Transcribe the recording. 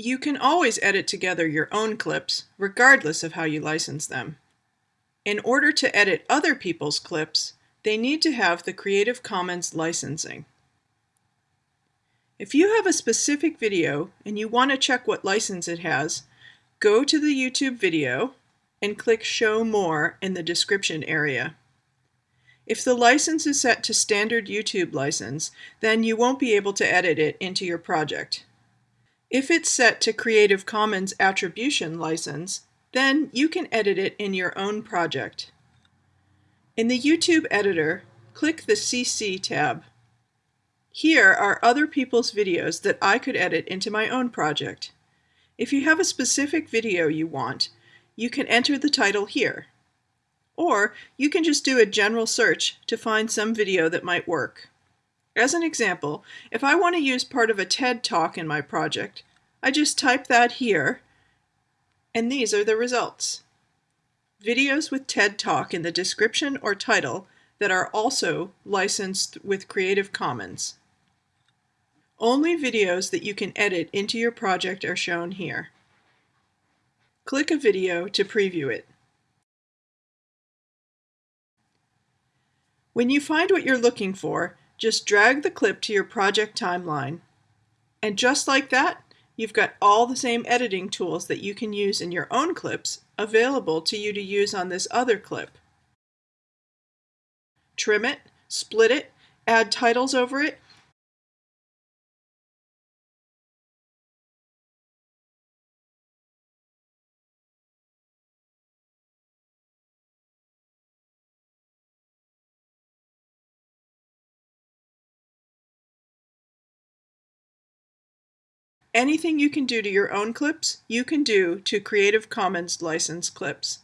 You can always edit together your own clips, regardless of how you license them. In order to edit other people's clips, they need to have the Creative Commons licensing. If you have a specific video and you want to check what license it has, go to the YouTube video and click Show More in the description area. If the license is set to standard YouTube license, then you won't be able to edit it into your project. If it's set to Creative Commons Attribution license, then you can edit it in your own project. In the YouTube editor, click the CC tab. Here are other people's videos that I could edit into my own project. If you have a specific video you want, you can enter the title here. Or you can just do a general search to find some video that might work. As an example, if I want to use part of a TED Talk in my project, I just type that here, and these are the results. Videos with TED Talk in the description or title that are also licensed with Creative Commons. Only videos that you can edit into your project are shown here. Click a video to preview it. When you find what you're looking for, just drag the clip to your project timeline. And just like that, you've got all the same editing tools that you can use in your own clips available to you to use on this other clip. Trim it, split it, add titles over it, Anything you can do to your own clips, you can do to Creative Commons licensed clips.